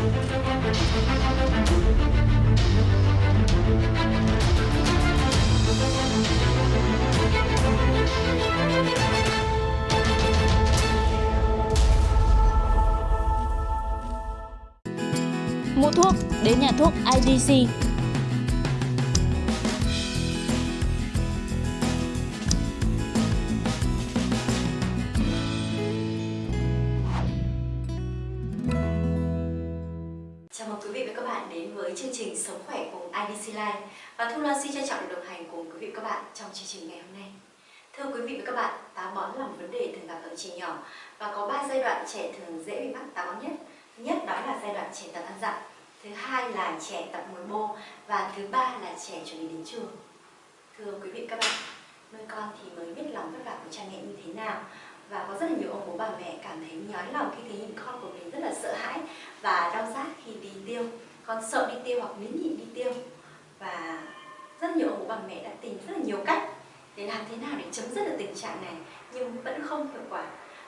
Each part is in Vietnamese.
Mua thuốc đến nhà thuốc IDC. Cùng và Thu Loan xin trân trọng được đồng hành cùng quý vị các bạn trong chương trình ngày hôm nay. Thưa quý vị và các bạn, táo bón là một vấn đề thường gặp ở trẻ nhỏ và có 3 giai đoạn trẻ thường dễ bị mắc táo bón nhất. Thứ nhất đó là giai đoạn trẻ tập ăn dặm, thứ hai là trẻ tập ngồi bô và thứ ba là trẻ chuẩn bị đến trường. Thưa quý vị các bạn, nuôi con thì mới biết lòng vất vả của cha mẹ như thế nào và có rất là nhiều ông bố bà mẹ cảm thấy nhói lòng khi thấy nhìn con của mình rất là sợ hãi và đau rát khi đi tiêu con sợ đi tiêu hoặc nín nhịn đi tiêu và rất nhiều ông bố bà mẹ đã tìm rất là nhiều cách để làm thế nào để chấm dứt được tình trạng này nhưng vẫn không hiệu quả.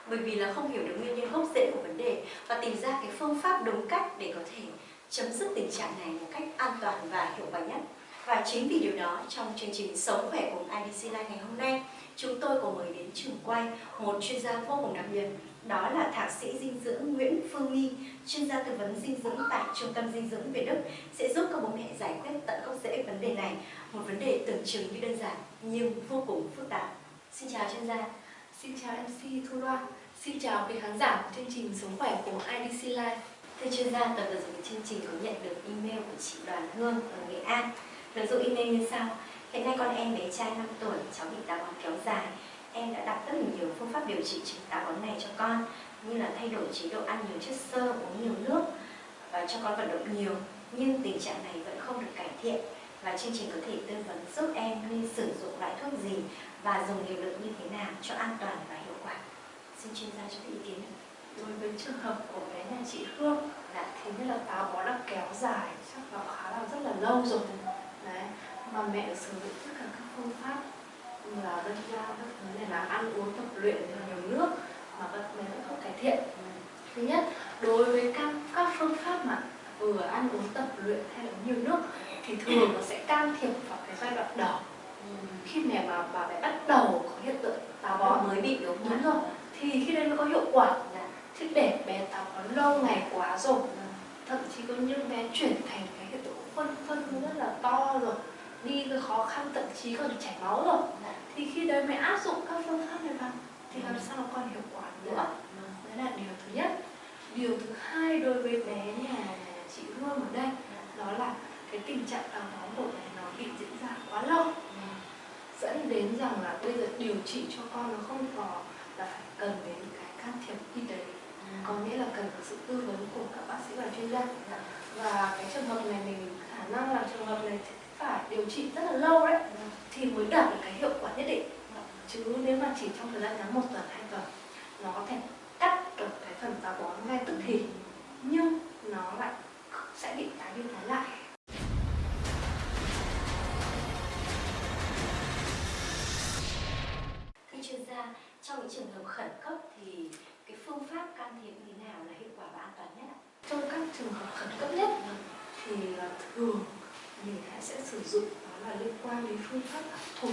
Bởi vì là không hiểu được nguyên nhân gốc rễ của vấn đề và tìm ra cái phương pháp đúng cách để có thể chấm dứt tình trạng này một cách an toàn và hiệu quả nhất. Và chính vì điều đó trong chương trình Sống khỏe cùng IDC Life ngày hôm nay chúng tôi có mời đến trường quay một chuyên gia vô cùng đặc biệt đó là thạc sĩ dinh dưỡng Nguyễn Phương Nghi, chuyên gia tư vấn dinh dưỡng tại Trung tâm Dinh dưỡng Việt Đức sẽ giúp các bố mẹ giải quyết tận gốc đề này, một vấn đề tưởng chừng như đơn giản nhưng vô cùng phức tạp. Xin chào chuyên gia. Xin chào MC Thu Loan. Xin chào quý khán giả của chương trình Sống khỏe của IDC Life. Thưa chuyên gia, tập vừa rồi chương trình có nhận được email của chị Đoàn Hương ở Nghệ An. Nội dung email như sau. Hiện nay con em bé trai 5 tuổi, cháu bị táo bón kéo dài. Em đã đọc rất là nhiều phương pháp điều trị chứng táo bón này cho con như là thay đổi chế độ ăn nhiều chất xơ, uống nhiều nước và cho con vận động nhiều. Nhưng tình trạng này vẫn không được cải thiện và chương trình có thể tư vấn giúp em nên sử dụng loại thuốc gì và dùng liều lượng như thế nào cho an toàn và hiệu quả. Xin chuyên gia cho ý kiến. Đối với trường hợp của bé nhà chị Hương là thì như là táo bón đã kéo dài chắc là khá là rất là lâu rồi. Đấy. Mà mẹ sử dụng tất cả các phương pháp như là dân ra, các thứ này là ăn uống tập luyện nhiều nước mà các bé vẫn không cải thiện. Ừ. Thứ nhất, đối với các các phương pháp mà vừa ăn uống tập luyện hay là nhiều nước thì thường nó sẽ can thiệp vào cái giai đoạn đầu khi mẹ mà bà bé bắt đầu có hiện tượng táo Bón mới bị đúng không? đúng rồi thì khi đấy mới có hiệu quả Dạ. chứ để bé táo bón lâu ngày quá rồi thậm chí có những bé chuyển thành cái hiện tượng phân phân rất là to rồi đi cái khó khăn thậm chí còn chảy máu rồi Dạ. thì khi đấy mới áp dụng các phương pháp này vào thì làm Ừ. sao nó còn hiệu quả nữa Dạ. đấy là điều thứ nhất điều thứ hai đối với bé nhà chị Hương ở đây đó là cái tình trạng táo bón của bé nó bị diễn ra quá lâu. Dẫn đến rằng là bây giờ điều trị cho con nó không còn là phải cần đến cái can thiệp y tế. Có nghĩa là cần có sự tư vấn của các bác sĩ và chuyên gia. Dạ. và cái trường hợp này mình khả năng là trường hợp này phải điều trị rất là lâu đấy thì mới đạt được cái hiệu quả nhất định. Chứ nếu mà chỉ trong thời gian ngắn một tuần hai tuần thường mình hãy sẽ sử dụng đó là liên quan đến phương pháp là thuộc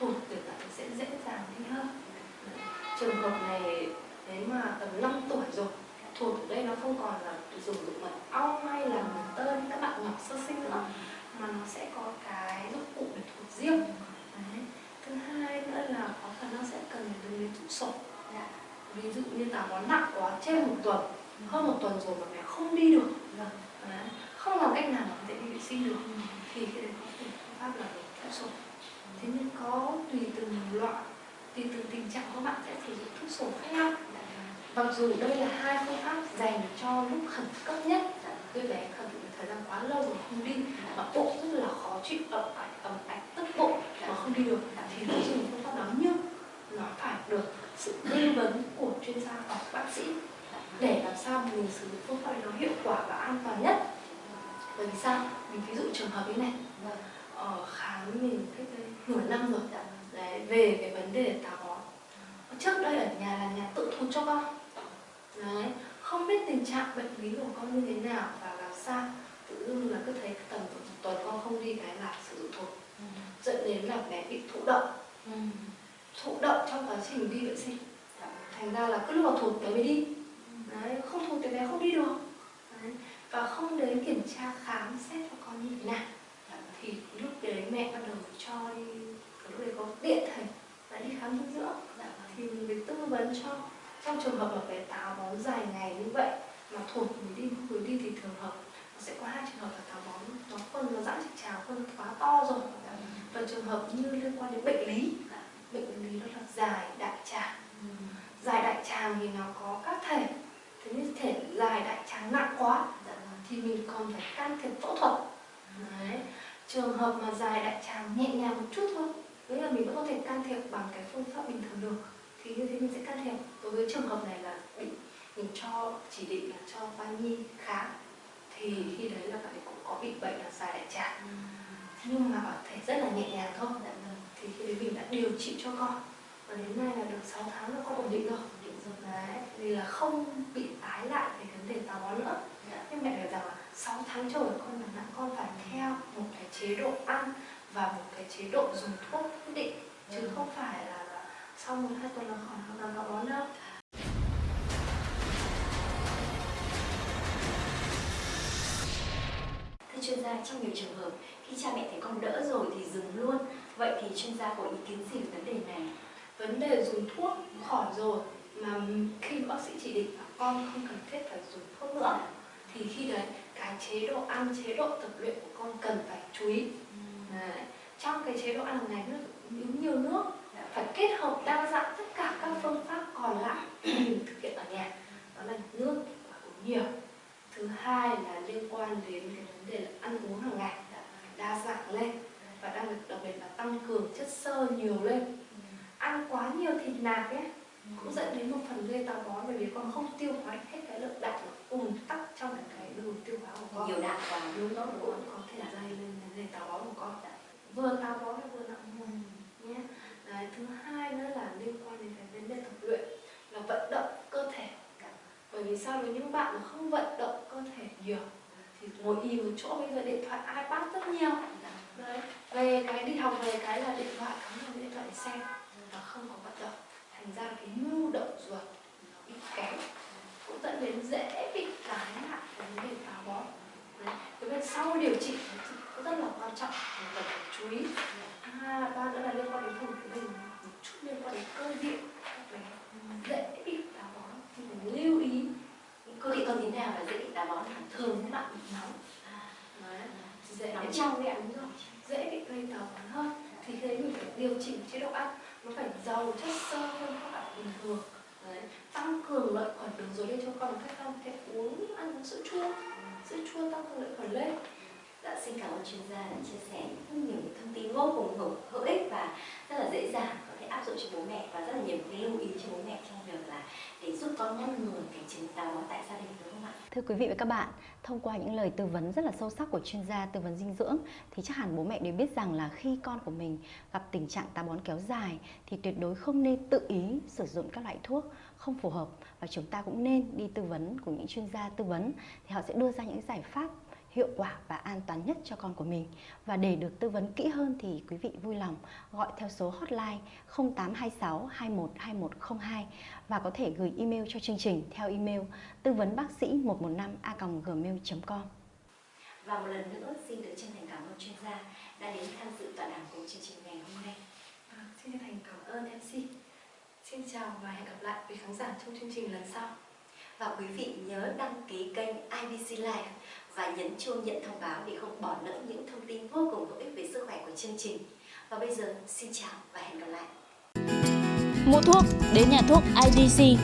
thuộc thì bạn sẽ dễ dàng đi hơn. Trường hợp này, nếu mà tầm 5 tuổi rồi thuộc ở đây nó không còn là dùng dụng mật ong hay là mật tơ như các bạn nhỏ sơ sinh nữa, mà nó sẽ có cái dụng cụ để thuộc riêng. Đấy. thứ hai nữa là có khả năng sẽ cần đến đến trụ sổ dạ. ví dụ như là bón nặng quá trên một tuần, hơn một tuần rồi mà mẹ không đi được Vâng. Đấy. không làm cách nào mà có thể đi vệ sinh được thì cái đấy có thể phương pháp là thuốc sổ thế nhưng có tùy từng loại, tùy từng tình trạng các bạn sẽ sử dụng thuốc sổ khác nhau. Mặc dù đây là hai phương pháp dành cho lúc khẩn cấp nhất đứa bé khẩn thời gian quá lâu rồi không đi, mà bụng rất là khó chịu, ẩm ạch ẩm ạch tức bụng mà không đi được, thì nó dùng phương pháp đó nhưng nó phải được sự tư vấn của chuyên gia hoặc bác sĩ để làm sao mình sử dụng phương pháp nó hiệu quả và an toàn nhất. Bởi vì sao? Mình ví dụ trường hợp như này. Vâng. Ở khám mình cách đây nửa năm rồi. Đấy, về cái vấn đề táo bón. Trước đây ở nhà là nhà tự thụt cho con. Đấy không biết tình trạng bệnh lý của con như thế nào và làm sao. Tự dưng là cứ thấy tầm một tuần con không đi cái là sử dụng thuốc dẫn đến là bé bị thụ động. Thụ động trong quá trình đi vệ sinh. Thành ra là cứ lúc vào thụt bé mới đi. Đấy, không thụt thì bé không đi được. Đấy. và không đến kiểm tra khám xét cho con như thế nào thì lúc đấy mẹ bắt đầu cho đi lúc đấy có điện thầy và đi khám dinh dưỡng. Thì mình mới tư vấn cho trong trường hợp mà bé táo bón dài ngày như vậy mà thụt mới đi mới đi thì thường hợp nó sẽ có hai trường hợp là táo bón nó phân nó giãn trực tràng phân quá to rồi. Và trường hợp như liên quan đến bệnh lý bệnh lý đó là dài đại tràng. Dài đại tràng thì nó có các thể thế nhưng thể dài đại tràng nặng quá thì mình còn phải can thiệp phẫu thuật. Đấy. trường hợp mà dài đại tràng nhẹ nhàng một chút thôi nghĩa là mình vẫn có thể can thiệp bằng cái phương pháp bình thường được. Thì như thế mình sẽ can thiệp. Đối với trường hợp này là bị mình cho chỉ định là cho khoa nhi khám thì khi đấy là bạn ấy cũng có bị bệnh là dài đại tràng nhưng mà ở thể rất là nhẹ nhàng thôi. Thì khi đấy mình đã điều trị cho con. Và đến nay là được 6 tháng là con ổn định rồi. Đấy vì là không bị tái lại về vấn đề táo bón nữa. Nhưng mẹ hiểu rằng là 6 tháng trời con là nặng con phải theo một cái chế độ ăn và một cái chế độ dùng thuốc quyết định chứ không phải là, là sau một hai tuần là khỏi hoàn toàn táo bón đâu Thưa chuyên gia, trong nhiều trường hợp khi cha mẹ thấy con đỡ rồi thì dừng luôn. Vậy thì chuyên gia có ý kiến gì về vấn đề này? vấn đề dùng thuốc khỏi rồi mà khi bác sĩ chỉ định là con không cần thiết phải dùng thuốc nữa thì khi đấy cái chế độ ăn chế độ tập luyện của con cần phải chú ý đấy. Trong cái chế độ ăn hàng ngày nó uống nhiều nước phải kết hợp đa dạng tất cả các phương pháp còn lại mình thực hiện ở nhà. Đó là nước và uống nhiều. Thứ hai là liên quan đến cái vấn đề là ăn uống hàng ngày đa dạng lên và đặc biệt đặc biệt là tăng cường chất xơ nhiều lên. Ăn quá nhiều thịt nạc ấy cũng dẫn đến một phần gây táo bón bởi vì con không tiêu hóa hết cái lượng đạm nó ùn tắc trong cái đường tiêu hóa của con. Nhiều đạm quá. đúng đó cũng có thể gây lên vấn đề táo bón vừa táo bón và vừa nặng mồm nhé. Đấy, thứ hai nữa là liên quan đến cái vấn đề tập luyện là vận động cơ thể. Bởi vì sao? Với những bạn mà không vận động cơ thể nhiều thì ngồi y một chỗ bây giờ điện thoại ipad rất nhiều. Đấy. Về cái đi học về cái là điện thoại cắm vào điện thoại để xem và không có vận động. Thành ra là cái nhu động ruột nó bị kém cũng dẫn đến dễ bị cái vấn đề táo bón. Cái bên sau điều trị nó rất là quan trọng mình chú ý. À ba nữa là liên quan đến vùng của mình một chút liên quan đến cơ địa. Đấy, dễ bị táo bón thì mình lưu ý Cơ địa con thế nào là dễ bị táo bón thường các bạn bị nóng. À, dễ Nóng trong đấy đúng rồi dễ bị gây táo bón hơn. Thì khi đấy mình phải điều chỉnh chế độ ăn. Nó phải giàu chất xơ hơn các bạn bình thường. Đấy. tăng cường lợi khuẩn đường ruột lên cho con cách không? Thể uống ăn sữa chua. Sữa chua tăng cường lợi khuẩn lên. Dạ, xin cảm ơn chuyên gia đã chia sẻ rất nhiều những thông tin vô cùng hữu, hữu ích và rất là dễ dàng có thể áp dụng cho bố mẹ và rất là nhiều cái lưu ý cho bố mẹ trong việc là để giúp con ngăn ngừa cái chứng táo bón tại gia đình đúng không ạ? Thưa quý vị và các bạn, thông qua những lời tư vấn rất là sâu sắc của chuyên gia tư vấn dinh dưỡng thì chắc hẳn bố mẹ đều biết rằng là khi con của mình gặp tình trạng táo bón kéo dài thì tuyệt đối không nên tự ý sử dụng các loại thuốc không phù hợp và chúng ta cũng nên đi tư vấn của những chuyên gia tư vấn thì họ sẽ đưa ra những giải pháp hiệu quả và an toàn nhất cho con của mình. Và để được tư vấn kỹ hơn thì quý vị vui lòng gọi theo số hotline 0826 21 2102 và có thể gửi email cho chương trình theo email tư vấn bác sĩ 115 a gmail.com. Và một lần nữa xin được chân thành cảm ơn chuyên gia đã đến tham dự tọa đàm cùng chương trình ngày hôm nay. à, xin chân thành cảm ơn MC xin chào và hẹn gặp lại quý khán giả trong chương trình lần sau Và quý vị nhớ đăng ký kênh IBC Live và nhấn chuông nhận thông báo để không bỏ lỡ những thông tin vô cùng hữu ích về sức khỏe của chương trình. Và bây giờ, xin chào và hẹn gặp lại. Mua thuốc, đến nhà thuốc IDC